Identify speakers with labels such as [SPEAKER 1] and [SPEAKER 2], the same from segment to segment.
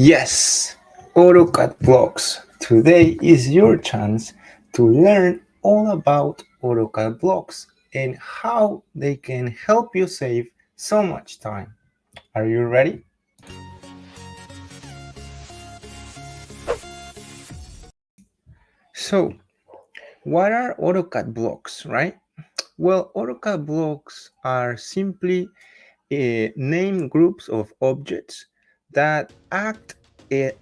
[SPEAKER 1] Yes, AutoCAD blocks. Today is your chance to learn all about AutoCAD blocks and how they can help you save so much time. Are you ready? So, what are AutoCAD blocks, right? Well, AutoCAD blocks are simply uh, name groups of objects that act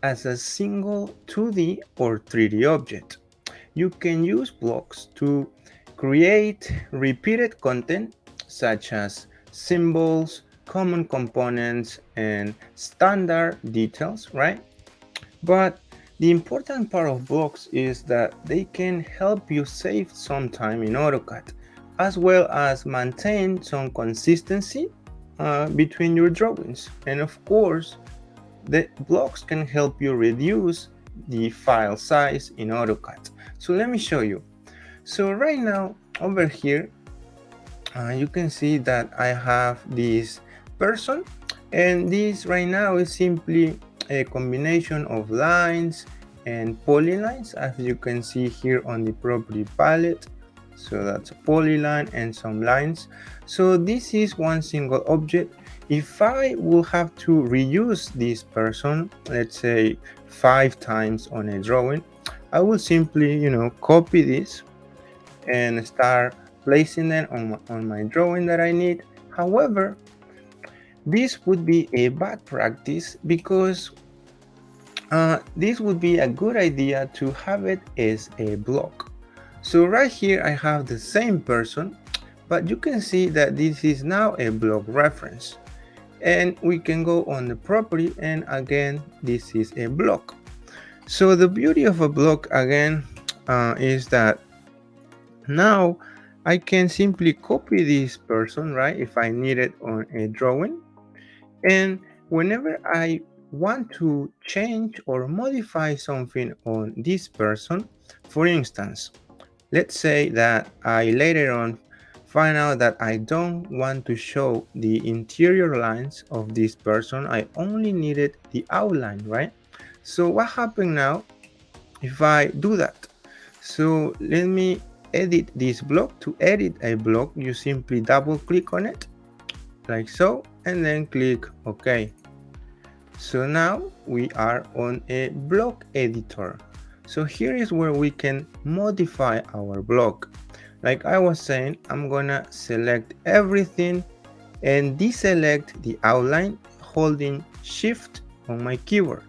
[SPEAKER 1] as a single 2D or 3D object. You can use blocks to create repeated content such as symbols, common components, and standard details, right? But the important part of blocks is that they can help you save some time in AutoCAD, as well as maintain some consistency uh, between your drawings. And of course, the blocks can help you reduce the file size in AutoCAD. So let me show you. So right now over here, uh, you can see that I have this person and this right now is simply a combination of lines and polylines as you can see here on the property palette so that's a polyline and some lines so this is one single object if i will have to reuse this person let's say five times on a drawing i will simply you know copy this and start placing them on my, on my drawing that i need however this would be a bad practice because uh, this would be a good idea to have it as a block so right here I have the same person, but you can see that this is now a block reference. And we can go on the property and again, this is a block. So the beauty of a block again uh, is that now I can simply copy this person, right? If I need it on a drawing. And whenever I want to change or modify something on this person, for instance, Let's say that I later on find out that I don't want to show the interior lines of this person. I only needed the outline, right? So what happened now if I do that? So let me edit this block. To edit a block, you simply double click on it like so and then click OK. So now we are on a block editor. So here is where we can modify our block. Like I was saying, I'm gonna select everything and deselect the outline holding shift on my keyboard.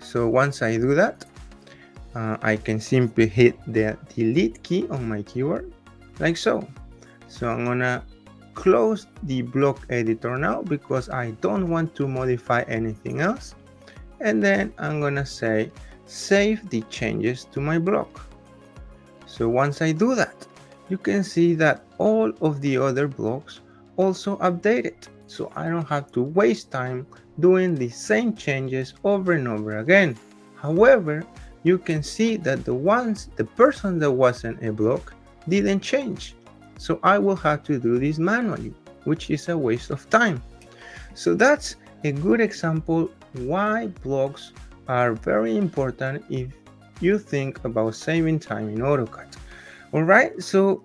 [SPEAKER 1] So once I do that, uh, I can simply hit the delete key on my keyboard like so. So I'm gonna close the block editor now because I don't want to modify anything else. And then I'm gonna say save the changes to my block. So once I do that, you can see that all of the other blocks also updated. So I don't have to waste time doing the same changes over and over again. However, you can see that the ones, the person that wasn't a block didn't change. So I will have to do this manually, which is a waste of time. So that's a good example why blocks are very important if you think about saving time in AutoCAD. All right, so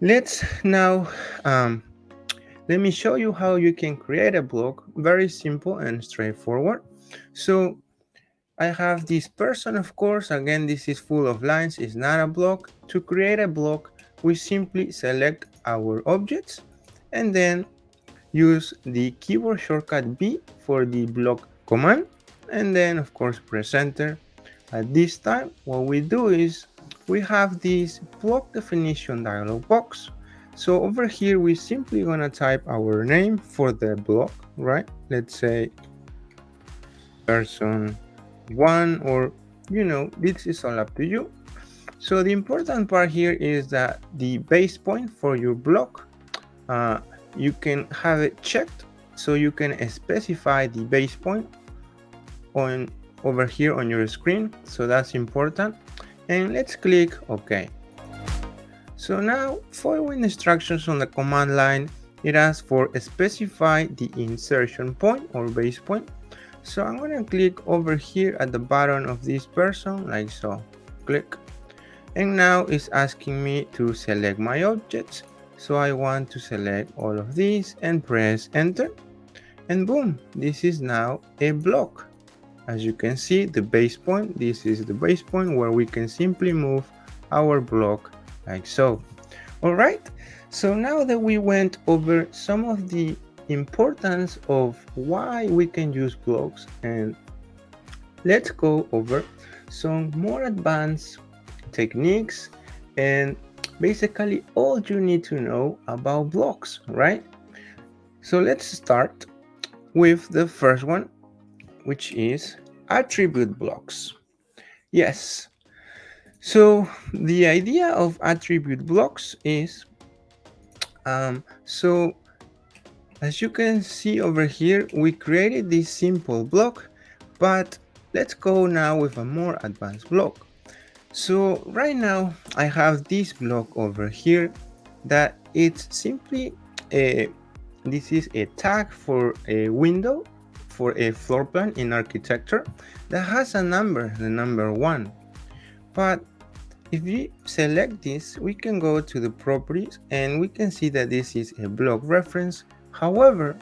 [SPEAKER 1] let's now, um, let me show you how you can create a block, very simple and straightforward. So I have this person, of course, again, this is full of lines, it's not a block. To create a block, we simply select our objects and then use the keyboard shortcut B for the block command and then of course press enter at this time what we do is we have this block definition dialog box. So over here we simply gonna type our name for the block right? Let's say person one or you know this is all up to you. So the important part here is that the base point for your block uh, you can have it checked so you can specify the base point on over here on your screen so that's important and let's click ok so now following instructions on the command line it asks for specify the insertion point or base point. So I'm gonna click over here at the bottom of this person like so, click. And now it's asking me to select my objects. So I want to select all of these and press enter. And boom, this is now a block. As you can see, the base point, this is the base point where we can simply move our block like so. All right, so now that we went over some of the importance of why we can use blocks and let's go over some more advanced techniques and basically all you need to know about blocks, right? So let's start with the first one, which is attribute blocks. Yes, so the idea of attribute blocks is, um, so as you can see over here, we created this simple block, but let's go now with a more advanced block. So right now I have this block over here that it's simply a, this is a tag for a window for a floor plan in architecture that has a number, the number one. But if we select this, we can go to the properties and we can see that this is a block reference. However,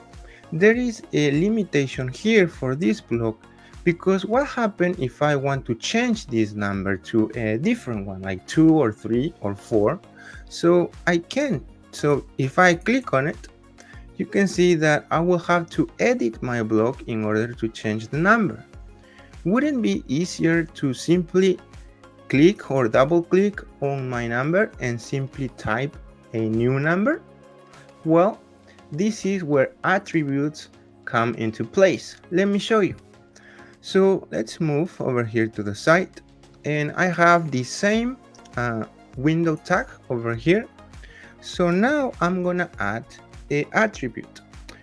[SPEAKER 1] there is a limitation here for this block because what happens if I want to change this number to a different one like 2 or 3 or 4 so I can so if I click on it you can see that I will have to edit my block in order to change the number wouldn't be easier to simply click or double click on my number and simply type a new number? Well, this is where attributes come into place. Let me show you. So let's move over here to the site and I have the same uh, window tag over here. So now I'm gonna add a attribute.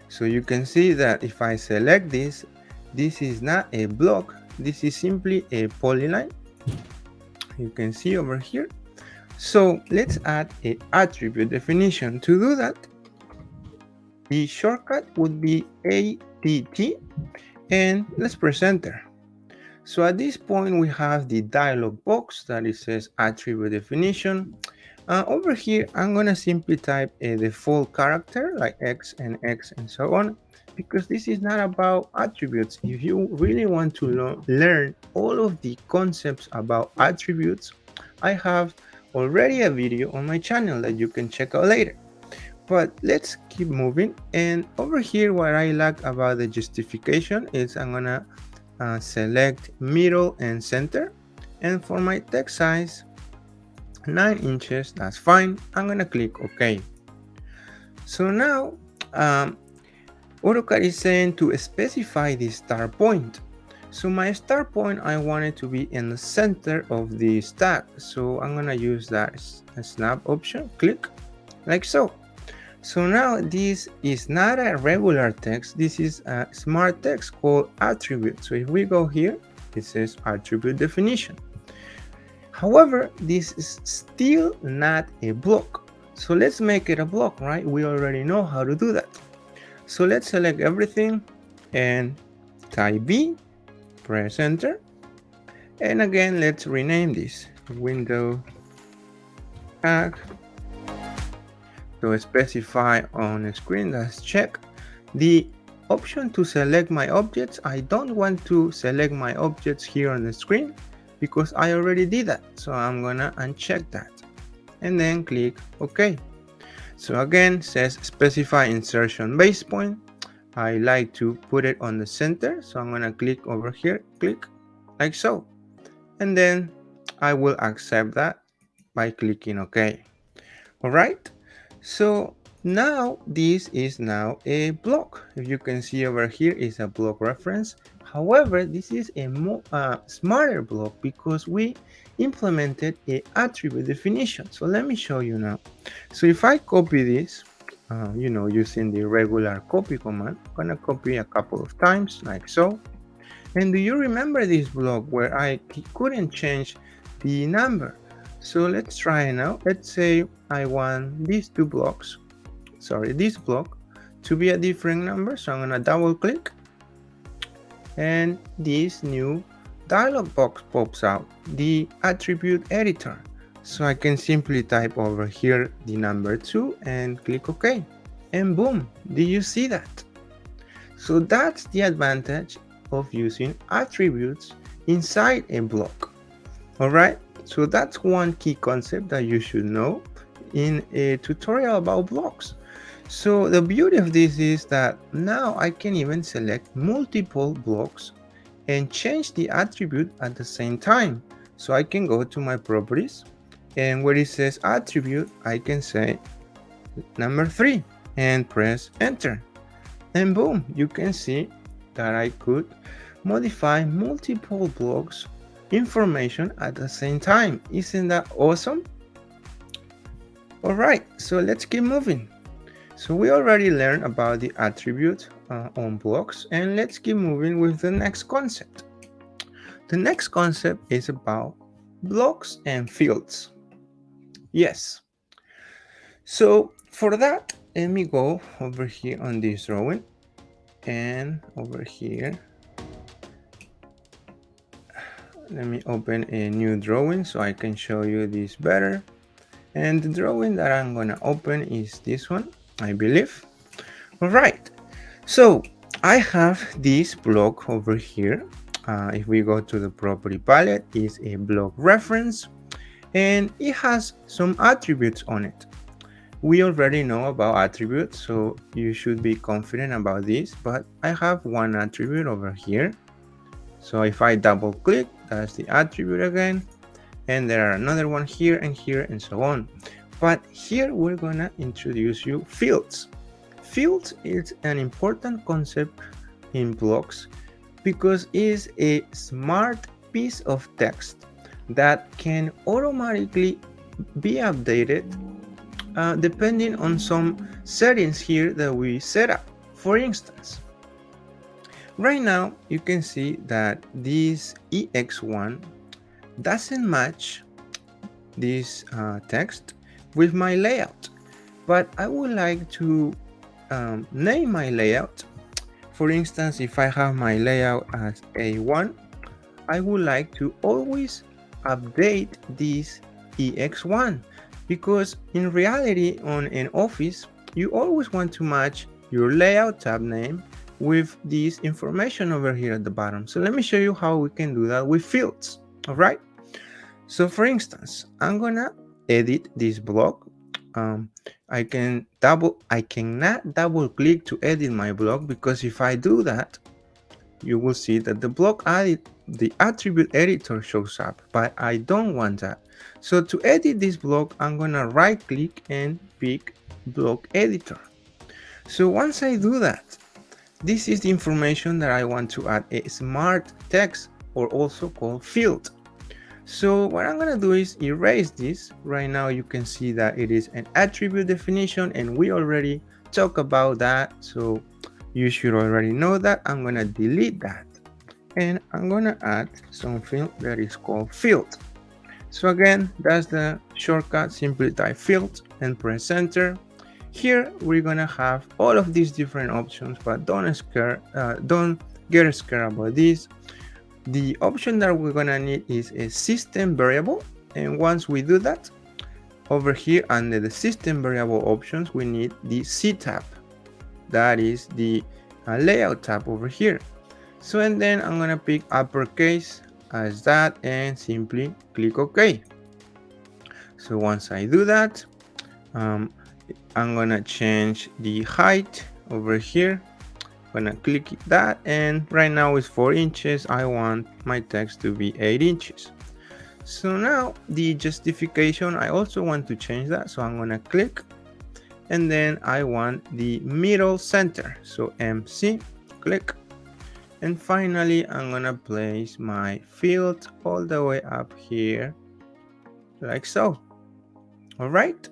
[SPEAKER 1] So you can see that if I select this, this is not a block, this is simply a polyline you can see over here. So let's add a attribute definition. To do that, the shortcut would be ATT and let's press enter. So at this point, we have the dialog box that it says attribute definition. Uh, over here, I'm gonna simply type a default character like X and X and so on because this is not about attributes. If you really want to learn all of the concepts about attributes, I have already a video on my channel that you can check out later. But let's keep moving. And over here, what I like about the justification is I'm gonna uh, select middle and center. And for my text size, 9 inches, that's fine. I'm gonna click OK. So now um, AutoCAD is saying to specify the start point. So my start point, I want it to be in the center of the stack. So I'm gonna use that snap option, click, like so. So now this is not a regular text, this is a smart text called attribute. So if we go here, it says attribute definition. However, this is still not a block. So let's make it a block, right? We already know how to do that. So let's select everything and type B, press enter. And again, let's rename this window tag. To specify on the screen, let's check the option to select my objects. I don't want to select my objects here on the screen because I already did that. So I'm gonna uncheck that and then click OK. So again, says specify insertion base point. I like to put it on the center. So I'm gonna click over here, click like so. And then I will accept that by clicking OK. All right. So now this is now a block. If you can see over here is a block reference. However, this is a more uh, smarter block because we implemented a attribute definition. So let me show you now. So if I copy this, uh, you know, using the regular copy command, I'm gonna copy a couple of times like so. And do you remember this block where I couldn't change the number? So let's try now. Let's say I want these two blocks. sorry, this block to be a different number. So I'm gonna double click and this new dialog box pops out, the attribute editor. So I can simply type over here the number 2 and click OK. And boom, do you see that? So that's the advantage of using attributes inside a block. Alright, so that's one key concept that you should know in a tutorial about blocks. So the beauty of this is that now I can even select multiple blocks and change the attribute at the same time. So I can go to my properties and where it says attribute I can say number three and press enter. And boom you can see that I could modify multiple blocks information at the same time. Isn't that awesome? All right so let's keep moving so we already learned about the attribute uh, on blocks and let's keep moving with the next concept the next concept is about blocks and fields Yes. So for that, let me go over here on this drawing and over here. Let me open a new drawing so I can show you this better. And the drawing that I'm gonna open is this one, I believe. All right, so I have this block over here. Uh, if we go to the property palette, is a block reference and it has some attributes on it. We already know about attributes, so you should be confident about this, but I have one attribute over here. So if I double click, that's the attribute again, and there are another one here and here and so on. But here we're gonna introduce you fields. Fields is an important concept in blocks because it is a smart piece of text that can automatically be updated uh, depending on some settings here that we set up. For instance, right now you can see that this EX1 doesn't match this uh, text with my layout, but I would like to um, name my layout. For instance, if I have my layout as A1, I would like to always update this EX1 because in reality on an office you always want to match your layout tab name with this information over here at the bottom. So let me show you how we can do that with fields all right? So for instance i'm gonna edit this block um, i can double i cannot double click to edit my block because if i do that you will see that the block added the attribute editor shows up, but I don't want that. So to edit this block, I'm gonna right click and pick block editor. So once I do that, this is the information that I want to add a smart text or also called field. So what I'm gonna do is erase this. Right now you can see that it is an attribute definition and we already talked about that. So you should already know that. I'm gonna delete that and I'm gonna add something that is called field. So again, that's the shortcut, simply type field and press enter. Here we're gonna have all of these different options, but don't scare, uh, don't get scared about this. The option that we're gonna need is a system variable, and once we do that, over here under the system variable options, we need the C tab. That is the uh, layout tab over here. So and then I'm gonna pick uppercase as that and simply click OK. So once I do that, um, I'm gonna change the height over here. Gonna click that and right now it's 4 inches. I want my text to be 8 inches. So now the justification, I also want to change that. So I'm gonna click and then I want the middle center. So MC, click and finally I'm gonna place my field all the way up here like so all right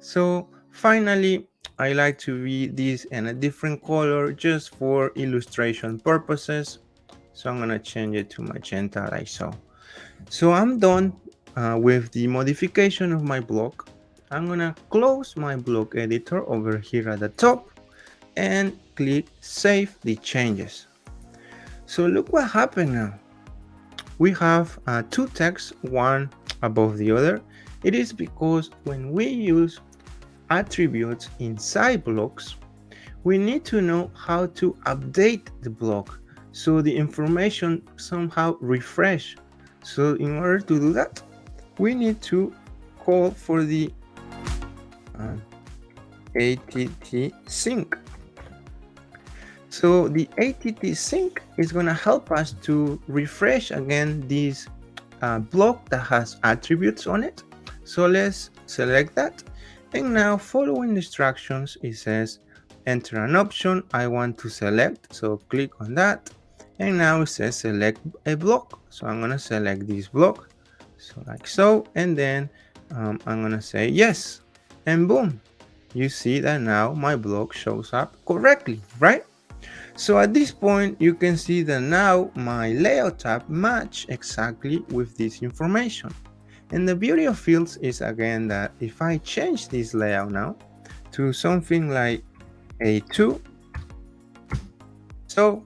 [SPEAKER 1] so finally I like to read this in a different color just for illustration purposes so I'm gonna change it to magenta like so so I'm done uh, with the modification of my block I'm gonna close my block editor over here at the top and click save the changes. So look what happened now. We have uh, two texts, one above the other. It is because when we use attributes inside blocks, we need to know how to update the block so the information somehow refresh. So in order to do that, we need to call for the uh, ATT sync. So the ATT sync is going to help us to refresh again this uh, block that has attributes on it. So let's select that. And now following the instructions, it says enter an option I want to select. So click on that. And now it says select a block. So I'm going to select this block. So like so. And then um, I'm going to say yes. And boom, you see that now my block shows up correctly, right? So at this point, you can see that now my layout tab match exactly with this information. And the beauty of fields is again that if I change this layout now to something like A2, so,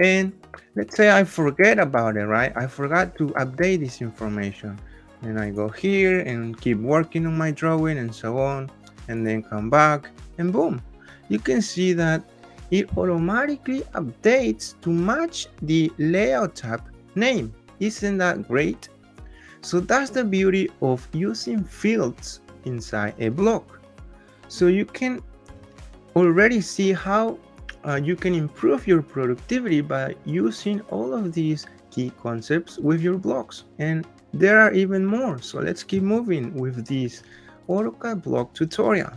[SPEAKER 1] and let's say I forget about it, right? I forgot to update this information. And I go here and keep working on my drawing and so on, and then come back and boom, you can see that it automatically updates to match the layout tab name. Isn't that great? So that's the beauty of using fields inside a block. So you can already see how uh, you can improve your productivity by using all of these key concepts with your blocks. And there are even more. So let's keep moving with this AutoCAD block tutorial.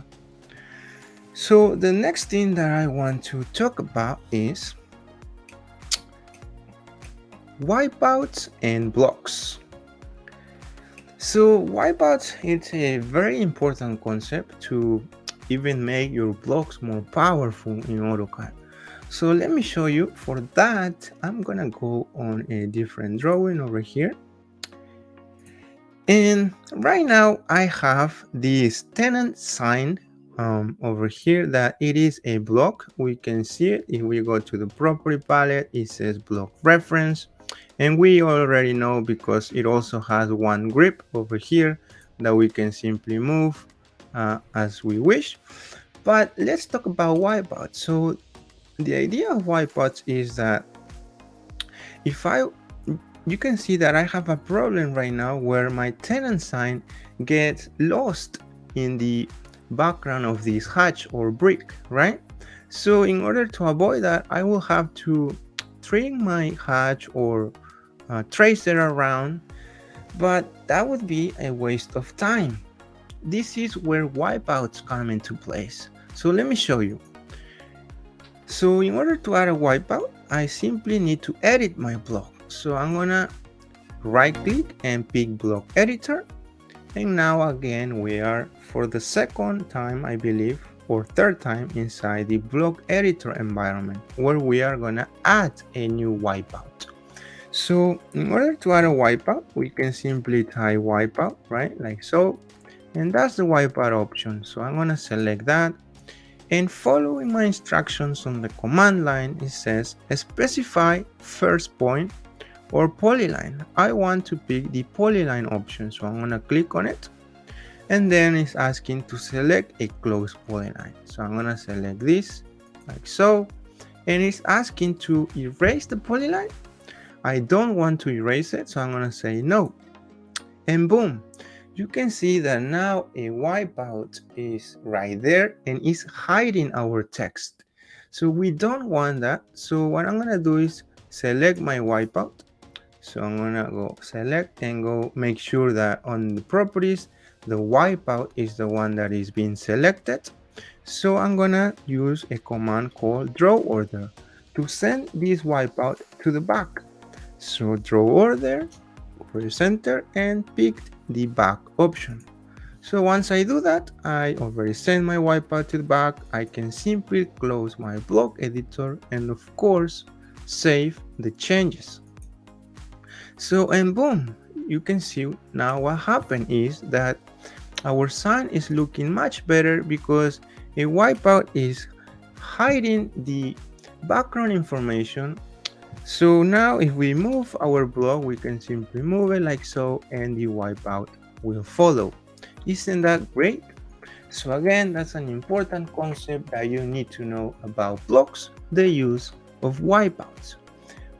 [SPEAKER 1] So the next thing that I want to talk about is wipeouts and blocks. So wipeouts is a very important concept to even make your blocks more powerful in AutoCAD. So let me show you. For that, I'm gonna go on a different drawing over here. And right now I have this tenant sign um, over here that it is a block. We can see it if we go to the property palette, it says block reference. And we already know because it also has one grip over here that we can simply move uh, as we wish. But let's talk about wipeouts. So the idea of wipeouts is that if I, you can see that I have a problem right now where my tenant sign gets lost in the background of this hatch or brick, right? So in order to avoid that, I will have to trim my hatch or uh, trace it around, but that would be a waste of time. This is where wipeouts come into place. So let me show you. So in order to add a wipeout, I simply need to edit my block. So I'm gonna right click and pick block editor. And now again, we are for the second time, I believe, or third time inside the block editor environment where we are gonna add a new wipeout. So in order to add a wipeout, we can simply type wipeout, right? Like so. And that's the wipeout option. So I'm gonna select that. And following my instructions on the command line, it says specify first point or polyline. I want to pick the polyline option. So I'm gonna click on it and then it's asking to select a close polyline so i'm gonna select this like so and it's asking to erase the polyline i don't want to erase it so i'm gonna say no. And boom you can see that now a wipeout is right there and is hiding our text. So we don't want that. So what i'm gonna do is select my wipeout. So i'm gonna go select and go make sure that on the properties the wipeout is the one that is being selected. So i'm gonna use a command called draw order to send this wipeout to the back so draw order press enter and pick the back option. So once i do that i already sent my wipeout to the back. I can simply close my block editor and of course save the changes. So and boom you can see now what happened is that our sun is looking much better because a wipeout is hiding the background information so now if we move our block we can simply move it like so and the wipeout will follow. Isn't that great? So again that's an important concept that you need to know about blocks the use of wipeouts.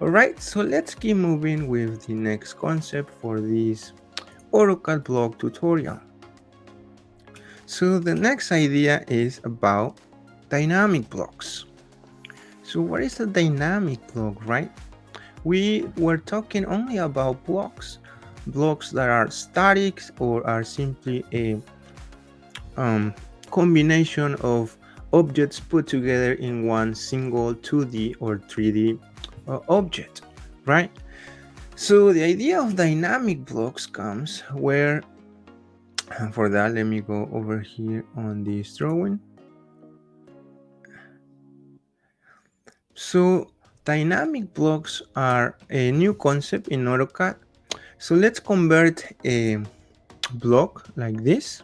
[SPEAKER 1] Alright so let's keep moving with the next concept for this AutoCAD block tutorial. So the next idea is about dynamic blocks. So what is a dynamic block, right? We were talking only about blocks, blocks that are static or are simply a um, combination of objects put together in one single 2D or 3D uh, object, right? So the idea of dynamic blocks comes where for that let me go over here on this drawing so dynamic blocks are a new concept in AutoCAD so let's convert a block like this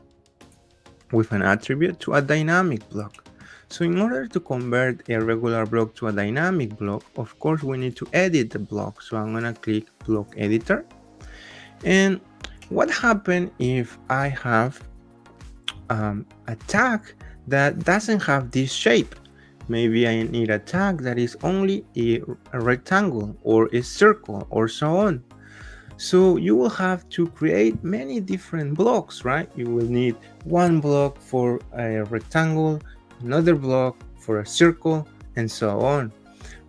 [SPEAKER 1] with an attribute to a dynamic block. So in order to convert a regular block to a dynamic block of course we need to edit the block. So I'm gonna click block editor. And what happens if I have um, a tag that doesn't have this shape? Maybe I need a tag that is only a, a rectangle or a circle or so on. So you will have to create many different blocks, right? You will need one block for a rectangle, another block for a circle, and so on.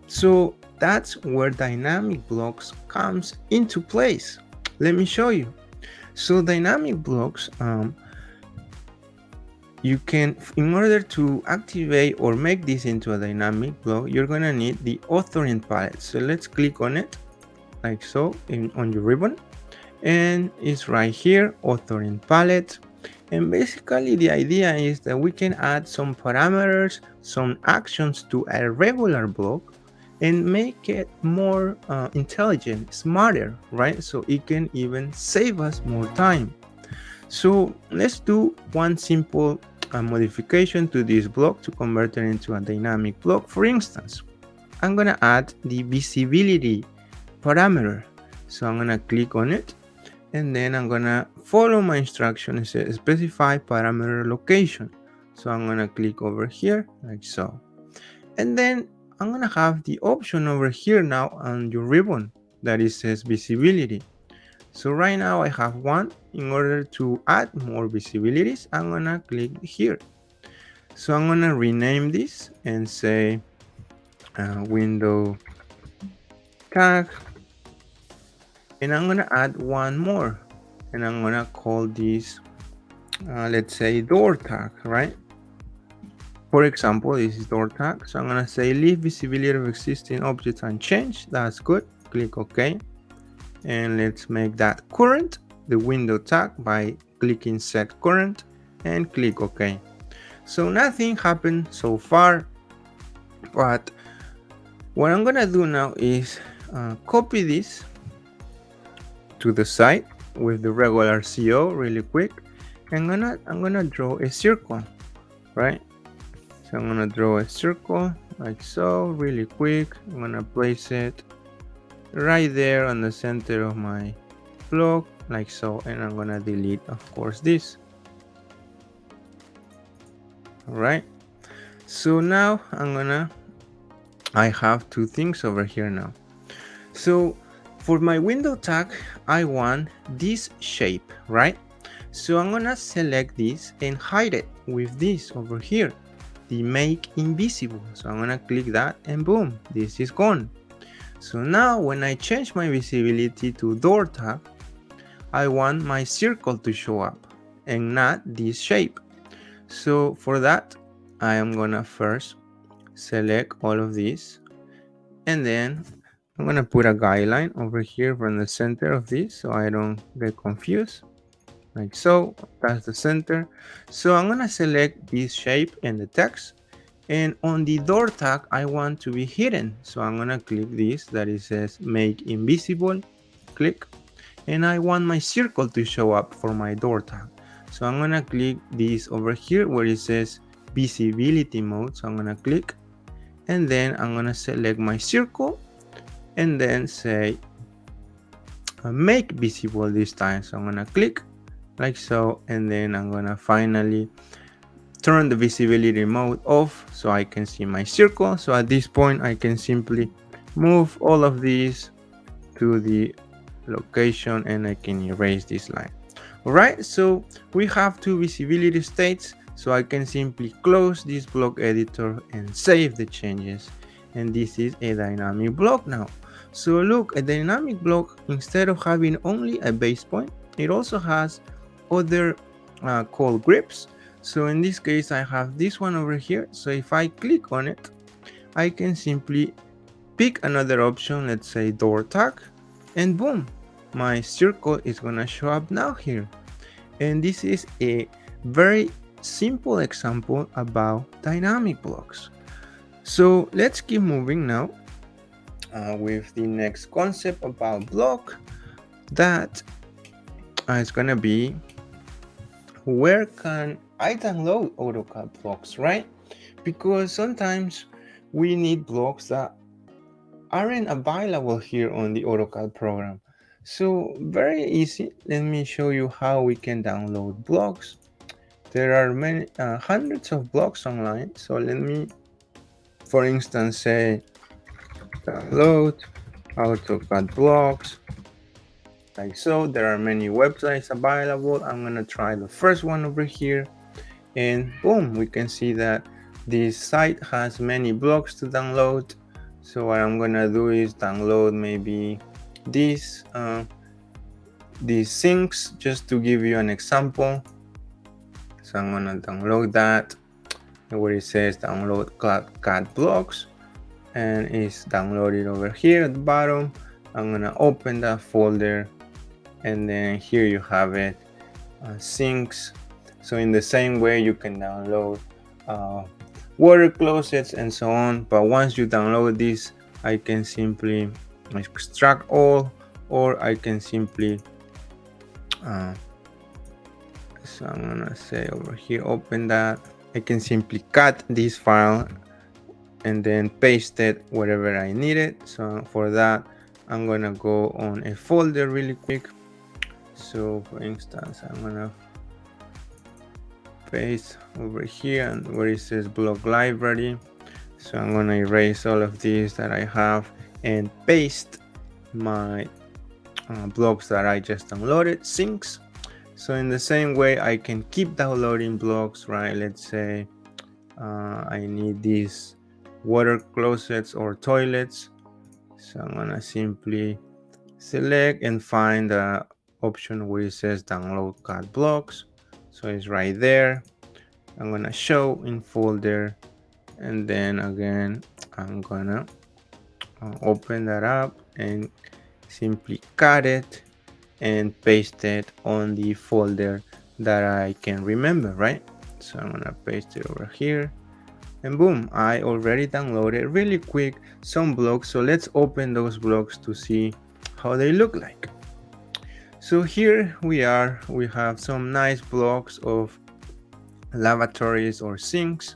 [SPEAKER 1] So that's where dynamic blocks comes into place. Let me show you. So dynamic blocks, um, you can, in order to activate or make this into a dynamic block, you're gonna need the authoring palette. So let's click on it like so in, on your ribbon and it's right here, authoring palette. And basically the idea is that we can add some parameters, some actions to a regular block and make it more uh, intelligent, smarter, right? So it can even save us more time. So let's do one simple uh, modification to this block to convert it into a dynamic block. For instance, I'm gonna add the visibility parameter. So I'm gonna click on it and then I'm gonna follow my instruction. It says specify parameter location. So I'm gonna click over here like so. And then I'm gonna have the option over here now on your ribbon that it says visibility. So right now I have one. In order to add more visibilities, I'm gonna click here. So I'm gonna rename this and say uh, window tag. And I'm gonna add one more. And I'm gonna call this, uh, let's say door tag, right? For example, this is door tag. So I'm gonna say leave visibility of existing objects unchanged. That's good. Click OK. And let's make that current, the window tag by clicking set current and click OK. So nothing happened so far, but what I'm gonna do now is uh, copy this to the site with the regular CO really quick. I'm gonna I'm gonna draw a circle, right? So I'm gonna draw a circle like so really quick. I'm gonna place it right there on the center of my block like so and I'm gonna delete of course this. Alright. So now I'm gonna I have two things over here now. So for my window tag, I want this shape, right? So I'm gonna select this and hide it with this over here the make invisible. So I'm gonna click that and boom, this is gone. So now when I change my visibility to door tab, I want my circle to show up and not this shape. So for that, I am gonna first select all of these and then I'm gonna put a guideline over here from the center of this so I don't get confused. Like so that's the center. So i'm gonna select this shape and the text and on the door tag i want to be hidden. So i'm gonna click this that it says make invisible. Click. And i want my circle to show up for my door tag. So I'm gonna click this over here where it says visibility mode. So I'm gonna click. And then I'm gonna select my circle. And then say uh, make visible this time. So I'm gonna click like so. And then I'm gonna finally turn the visibility mode off so I can see my circle. So at this point I can simply move all of these to the location and I can erase this line. Alright, so we have two visibility states so I can simply close this block editor and save the changes and this is a dynamic block now. So look, a dynamic block instead of having only a base point, it also has other uh, called grips. So in this case I have this one over here. So if I click on it, I can simply pick another option, let's say door tag and boom, my circle is gonna show up now here. And this is a very simple example about dynamic blocks. So let's keep moving now uh, with the next concept about block that uh, is gonna be where can I download AutoCAD blocks, right? Because sometimes we need blocks that aren't available here on the AutoCAD program. So very easy. Let me show you how we can download blocks. There are many uh, hundreds of blocks online. So let me, for instance, say download AutoCAD blocks. Like so, there are many websites available. I'm gonna try the first one over here and boom, we can see that this site has many blocks to download. So what I'm gonna do is download maybe these uh, these things just to give you an example. So i'm gonna download that where it says download CAD blocks and it's downloaded over here at the bottom. I'm gonna open that folder and then here you have it uh, sinks so in the same way you can download uh, water closets and so on. But once you download this i can simply extract all or I can simply uh, so I'm gonna say over here open that. I can simply cut this file and then paste it wherever I need it. So for that I'm gonna go on a folder really quick. So for instance I'm gonna paste over here and where it says block library. So I'm gonna erase all of these that I have and paste my uh, blocks that I just downloaded sinks. So in the same way I can keep downloading blocks right? Let's say uh, I need these water closets or toilets. So I'm gonna simply select and find the option where it says download CAD blocks so it's right there. I'm gonna show in folder. And then again I'm gonna uh, open that up and simply cut it and paste it on the folder that I can remember right? So I'm gonna paste it over here. And boom I already downloaded really quick some blocks. So let's open those blocks to see how they look like so here we are we have some nice blocks of lavatories or sinks.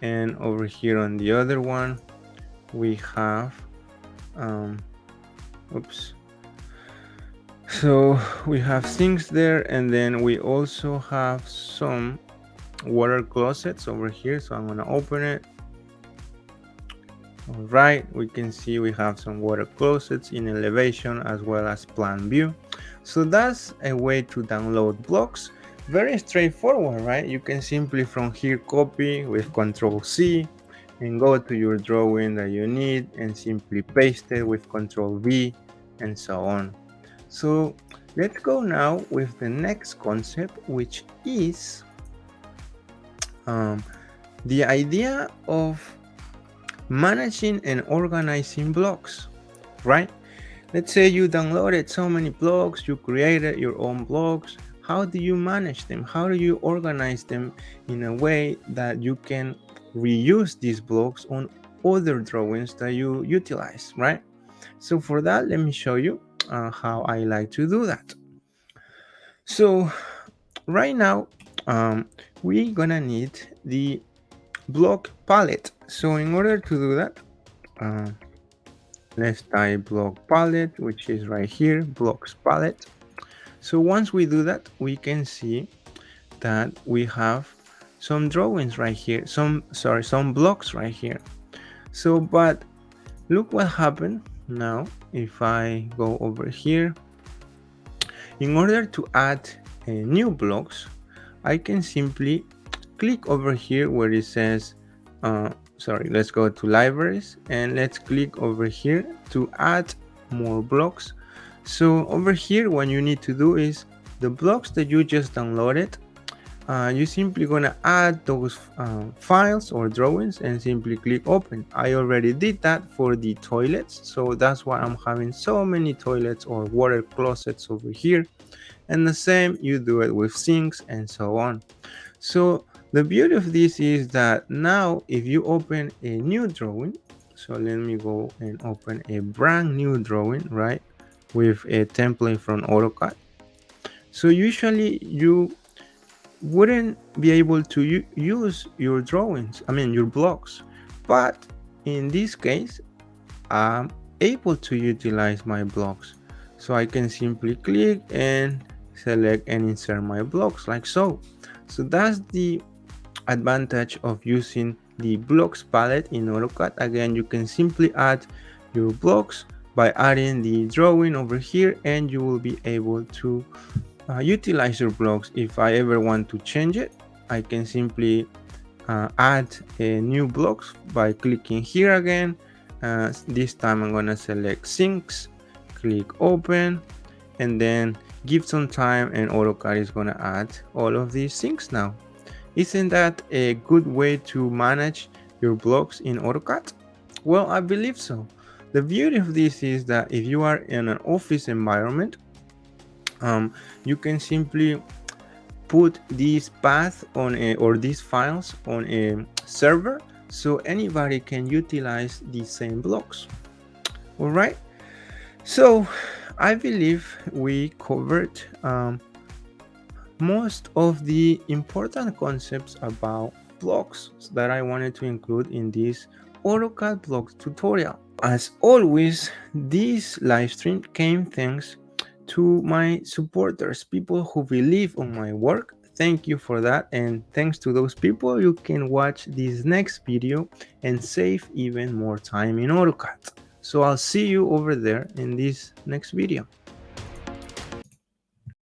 [SPEAKER 1] And over here on the other one we have um, oops. So we have sinks there and then we also have some water closets over here. So i'm gonna open it. All right we can see we have some water closets in elevation as well as plan view so that's a way to download blocks very straightforward right you can simply from here copy with control c and go to your drawing that you need and simply paste it with control v and so on. So let's go now with the next concept, which is um, the idea of managing and organizing blocks, right? Let's say you downloaded so many blocks, you created your own blocks. How do you manage them? How do you organize them in a way that you can reuse these blocks on other drawings that you utilize, right? So for that, let me show you uh, how I like to do that. So right now um, we're gonna need the block palette so in order to do that uh, let's type block palette which is right here blocks palette. So once we do that we can see that we have some drawings right here some sorry some blocks right here. So but look what happened. Now if I go over here in order to add uh, new blocks I can simply click over here where it says uh, sorry let's go to libraries and let's click over here to add more blocks. So over here what you need to do is the blocks that you just downloaded uh, you're simply gonna add those uh, files or drawings and simply click open. I already did that for the toilets so that's why I'm having so many toilets or water closets over here. And the same you do it with sinks and so on. So the beauty of this is that now if you open a new drawing so let me go and open a brand new drawing right with a template from AutoCAD. So usually you wouldn't be able to use your drawings I mean your blocks. But in this case I'm able to utilize my blocks. So I can simply click and select and insert my blocks like so. So that's the advantage of using the blocks palette in AutoCAD. Again you can simply add your blocks by adding the drawing over here and you will be able to uh, utilize your blocks. If I ever want to change it I can simply uh, add a new blocks by clicking here again. Uh, this time I'm gonna select sinks click open and then give some time and AutoCAD is gonna add all of these sinks now isn't that a good way to manage your blocks in AutoCAD? Well, I believe so. The beauty of this is that if you are in an office environment, um, you can simply put this path on a, or these files on a server so anybody can utilize the same blocks. All right. So I believe we covered um, most of the important concepts about blocks that I wanted to include in this AutoCAD blocks tutorial. As always, this live stream came thanks to my supporters, people who believe on my work. Thank you for that. And thanks to those people, you can watch this next video and save even more time in AutoCAD. So I'll see you over there in this next video.